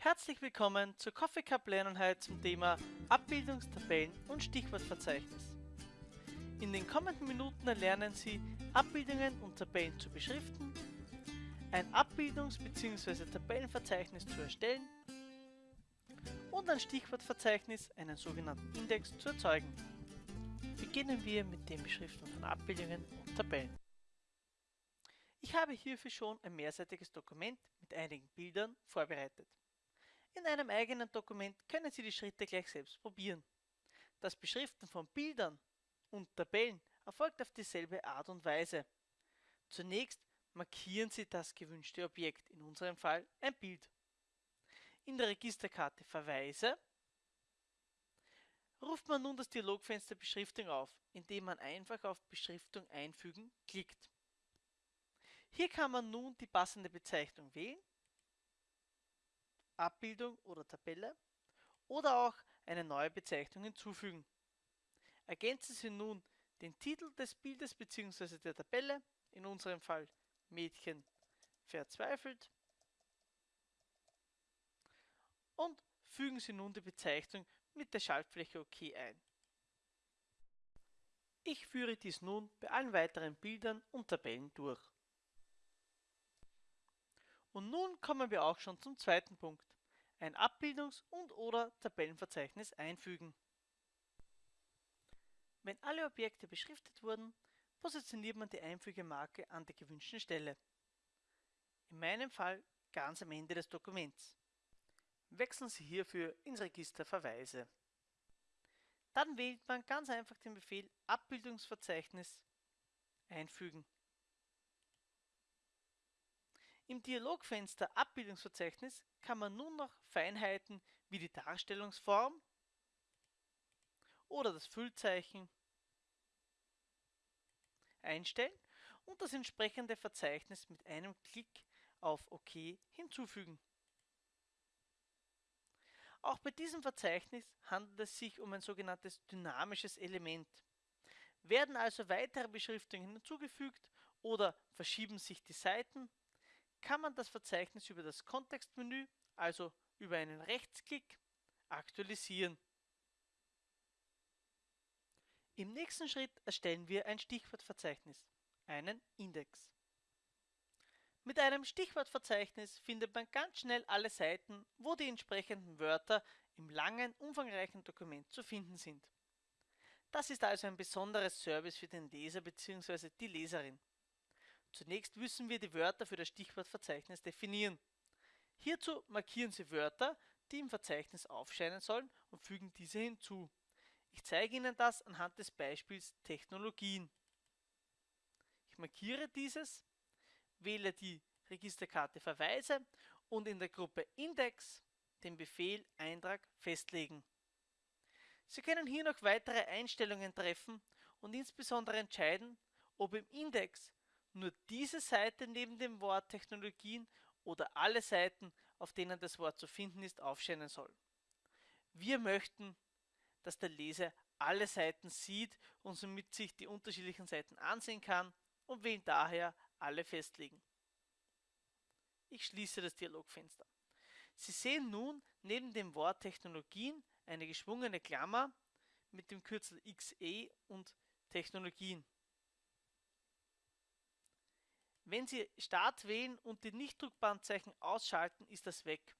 Herzlich willkommen zur Coffee Cup Lerneinheit zum Thema Abbildungstabellen und Stichwortverzeichnis. In den kommenden Minuten erlernen Sie, Abbildungen und Tabellen zu beschriften, ein Abbildungs- bzw. Tabellenverzeichnis zu erstellen und ein Stichwortverzeichnis, einen sogenannten Index, zu erzeugen. Beginnen wir mit dem Beschriften von Abbildungen und Tabellen. Ich habe hierfür schon ein mehrseitiges Dokument mit einigen Bildern vorbereitet. In einem eigenen Dokument können Sie die Schritte gleich selbst probieren. Das Beschriften von Bildern und Tabellen erfolgt auf dieselbe Art und Weise. Zunächst markieren Sie das gewünschte Objekt, in unserem Fall ein Bild. In der Registerkarte Verweise ruft man nun das Dialogfenster Beschriftung auf, indem man einfach auf Beschriftung einfügen klickt. Hier kann man nun die passende Bezeichnung wählen, Abbildung oder Tabelle oder auch eine neue Bezeichnung hinzufügen. Ergänzen Sie nun den Titel des Bildes bzw. der Tabelle, in unserem Fall Mädchen verzweifelt und fügen Sie nun die Bezeichnung mit der Schaltfläche OK ein. Ich führe dies nun bei allen weiteren Bildern und Tabellen durch. Und nun kommen wir auch schon zum zweiten Punkt. Ein Abbildungs- und oder Tabellenverzeichnis einfügen. Wenn alle Objekte beschriftet wurden, positioniert man die Einfügemarke an der gewünschten Stelle. In meinem Fall ganz am Ende des Dokuments. Wechseln Sie hierfür ins Register Verweise. Dann wählt man ganz einfach den Befehl Abbildungsverzeichnis einfügen. Im Dialogfenster Abbildungsverzeichnis kann man nun noch Feinheiten wie die Darstellungsform oder das Füllzeichen einstellen und das entsprechende Verzeichnis mit einem Klick auf OK hinzufügen. Auch bei diesem Verzeichnis handelt es sich um ein sogenanntes dynamisches Element. Werden also weitere Beschriftungen hinzugefügt oder verschieben sich die Seiten, kann man das Verzeichnis über das Kontextmenü, also über einen Rechtsklick, aktualisieren. Im nächsten Schritt erstellen wir ein Stichwortverzeichnis, einen Index. Mit einem Stichwortverzeichnis findet man ganz schnell alle Seiten, wo die entsprechenden Wörter im langen, umfangreichen Dokument zu finden sind. Das ist also ein besonderes Service für den Leser bzw. die Leserin. Zunächst müssen wir die Wörter für das Stichwortverzeichnis definieren. Hierzu markieren Sie Wörter, die im Verzeichnis aufscheinen sollen und fügen diese hinzu. Ich zeige Ihnen das anhand des Beispiels Technologien. Ich markiere dieses, wähle die Registerkarte Verweise und in der Gruppe Index den Befehl Eintrag festlegen. Sie können hier noch weitere Einstellungen treffen und insbesondere entscheiden, ob im Index nur diese Seite neben dem Wort Technologien oder alle Seiten, auf denen das Wort zu finden ist, aufscheinen soll. Wir möchten, dass der Leser alle Seiten sieht und somit sich die unterschiedlichen Seiten ansehen kann und wählen daher alle festlegen. Ich schließe das Dialogfenster. Sie sehen nun neben dem Wort Technologien eine geschwungene Klammer mit dem Kürzel XE und Technologien. Wenn Sie Start wählen und die Nichtdruckbandzeichen ausschalten, ist das weg.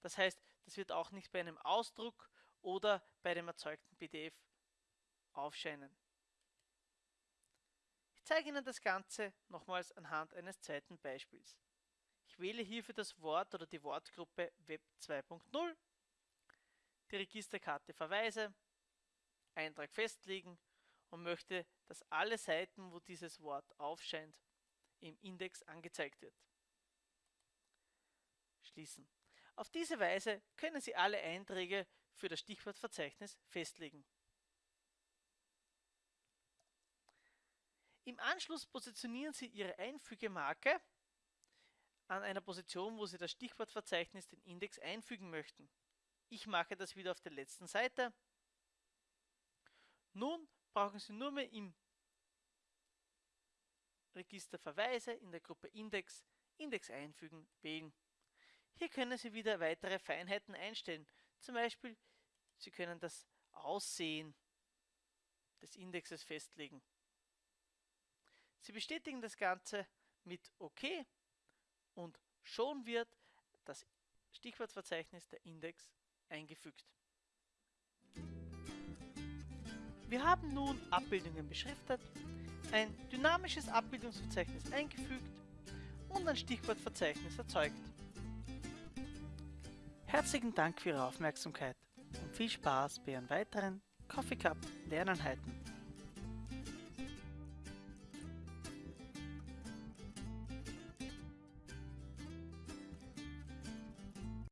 Das heißt, das wird auch nicht bei einem Ausdruck oder bei dem erzeugten PDF aufscheinen. Ich zeige Ihnen das Ganze nochmals anhand eines zweiten Beispiels. Ich wähle hierfür das Wort oder die Wortgruppe Web 2.0, die Registerkarte Verweise, Eintrag festlegen und möchte, dass alle Seiten, wo dieses Wort aufscheint, im Index angezeigt wird. Schließen. Auf diese Weise können Sie alle Einträge für das Stichwortverzeichnis festlegen. Im Anschluss positionieren Sie Ihre Einfügemarke an einer Position, wo Sie das Stichwortverzeichnis, den Index, einfügen möchten. Ich mache das wieder auf der letzten Seite. Nun brauchen Sie nur mehr im Register Verweise in der Gruppe Index Index einfügen wählen. Hier können Sie wieder weitere Feinheiten einstellen. Zum Beispiel, Sie können das Aussehen des Indexes festlegen. Sie bestätigen das Ganze mit OK und schon wird das Stichwortverzeichnis der Index eingefügt. Wir haben nun Abbildungen beschriftet, ein dynamisches Abbildungsverzeichnis eingefügt und ein Stichwortverzeichnis erzeugt. Herzlichen Dank für Ihre Aufmerksamkeit und viel Spaß bei Ihren weiteren Coffee Cup Lerneinheiten.